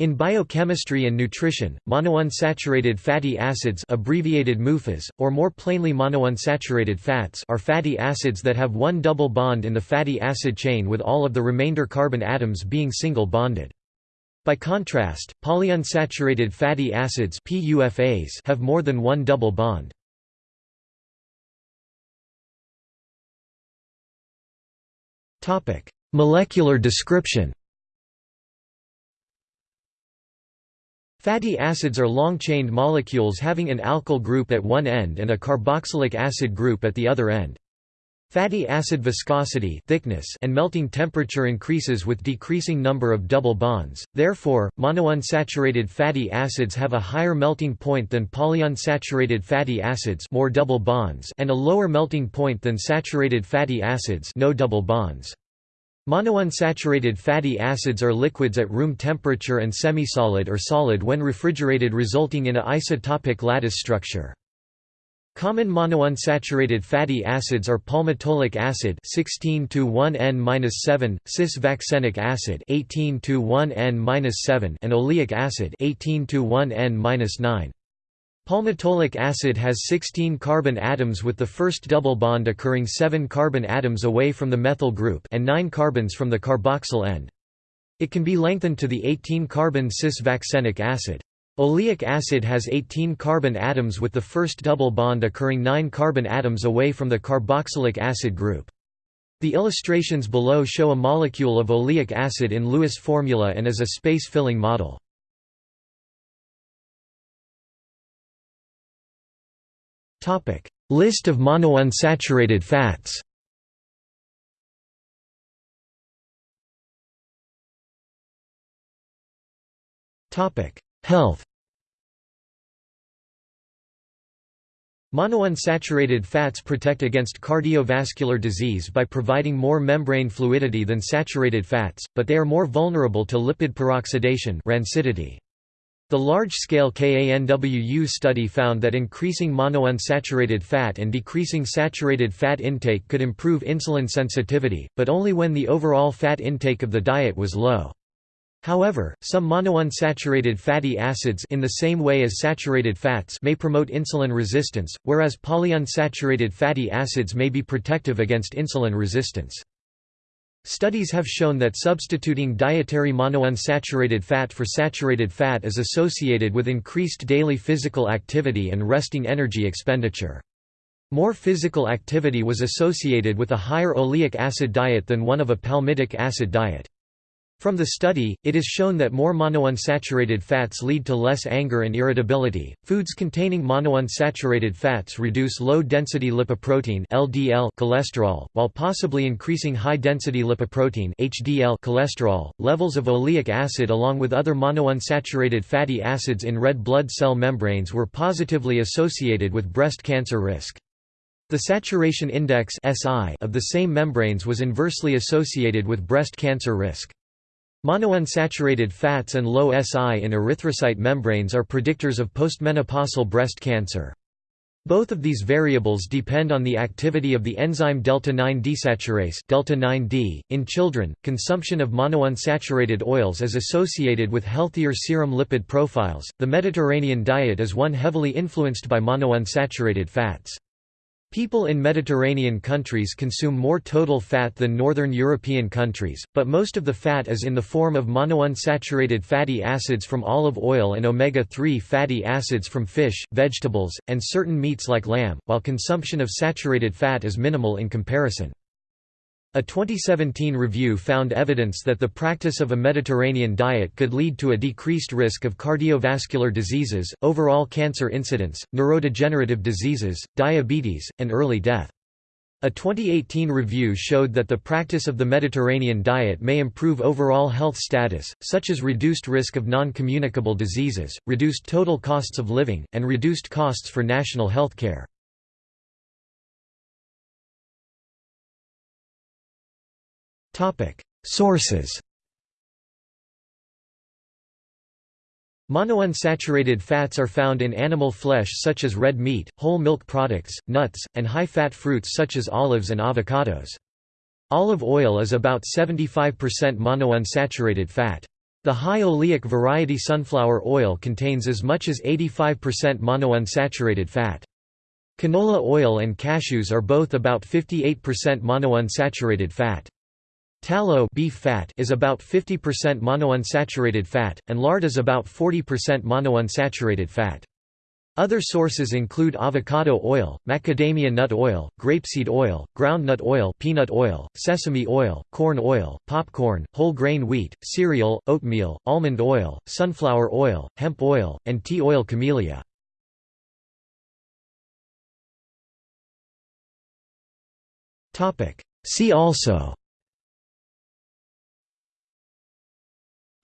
In biochemistry and nutrition, monounsaturated fatty acids abbreviated MUFAs, or more plainly monounsaturated fats are fatty acids that have one double bond in the fatty acid chain with all of the remainder carbon atoms being single bonded. By contrast, polyunsaturated fatty acids have more than one double bond. Molecular description Fatty acids are long-chained molecules having an alkyl group at one end and a carboxylic acid group at the other end. Fatty acid viscosity thickness and melting temperature increases with decreasing number of double bonds, therefore, monounsaturated fatty acids have a higher melting point than polyunsaturated fatty acids more double bonds and a lower melting point than saturated fatty acids no double bonds. Monounsaturated fatty acids are liquids at room temperature and semisolid or solid when refrigerated resulting in a isotopic lattice structure. Common monounsaturated fatty acids are palmitoleic acid 16 1N-7, cis-vaccenic acid 18 1N-7 and oleic acid 18 1N-9. Palmitoleic acid has 16 carbon atoms with the first double bond occurring 7 carbon atoms away from the methyl group and 9 carbons from the carboxyl end. It can be lengthened to the 18-carbon cis-vaccenic acid. Oleic acid has 18 carbon atoms with the first double bond occurring 9 carbon atoms away from the carboxylic acid group. The illustrations below show a molecule of oleic acid in Lewis formula and as a space-filling model. List of monounsaturated fats. Health. Monounsaturated fats protect against cardiovascular disease by providing more membrane fluidity than saturated fats, but they are more vulnerable to lipid peroxidation rancidity. The large-scale KANWU study found that increasing monounsaturated fat and decreasing saturated fat intake could improve insulin sensitivity, but only when the overall fat intake of the diet was low. However, some monounsaturated fatty acids in the same way as saturated fats may promote insulin resistance, whereas polyunsaturated fatty acids may be protective against insulin resistance. Studies have shown that substituting dietary monounsaturated fat for saturated fat is associated with increased daily physical activity and resting energy expenditure. More physical activity was associated with a higher oleic acid diet than one of a palmitic acid diet. From the study, it is shown that more monounsaturated fats lead to less anger and irritability. Foods containing monounsaturated fats reduce low-density lipoprotein (LDL) cholesterol, while possibly increasing high-density lipoprotein (HDL) cholesterol. Levels of oleic acid along with other monounsaturated fatty acids in red blood cell membranes were positively associated with breast cancer risk. The saturation index (SI) of the same membranes was inversely associated with breast cancer risk. Monounsaturated fats and low SI in erythrocyte membranes are predictors of postmenopausal breast cancer. Both of these variables depend on the activity of the enzyme delta-9 desaturase delta 9D. .In children, consumption of monounsaturated oils is associated with healthier serum lipid profiles. The Mediterranean diet is one heavily influenced by monounsaturated fats. People in Mediterranean countries consume more total fat than northern European countries, but most of the fat is in the form of monounsaturated fatty acids from olive oil and omega-3 fatty acids from fish, vegetables, and certain meats like lamb, while consumption of saturated fat is minimal in comparison. A 2017 review found evidence that the practice of a Mediterranean diet could lead to a decreased risk of cardiovascular diseases, overall cancer incidence, neurodegenerative diseases, diabetes, and early death. A 2018 review showed that the practice of the Mediterranean diet may improve overall health status, such as reduced risk of non-communicable diseases, reduced total costs of living, and reduced costs for national health care. Sources Monounsaturated fats are found in animal flesh such as red meat, whole milk products, nuts, and high-fat fruits such as olives and avocados. Olive oil is about 75% monounsaturated fat. The high oleic variety sunflower oil contains as much as 85% monounsaturated fat. Canola oil and cashews are both about 58% monounsaturated fat. Tallow beef fat is about 50% monounsaturated fat, and lard is about 40% monounsaturated fat. Other sources include avocado oil, macadamia nut oil, grapeseed oil, groundnut oil, peanut oil, sesame oil, corn oil, popcorn, whole grain wheat, cereal, oatmeal, almond oil, sunflower oil, hemp oil, and tea oil camellia. See also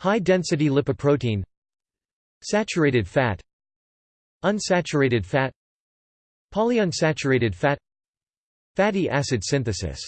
High-density lipoprotein Saturated fat Unsaturated fat Polyunsaturated fat Fatty acid synthesis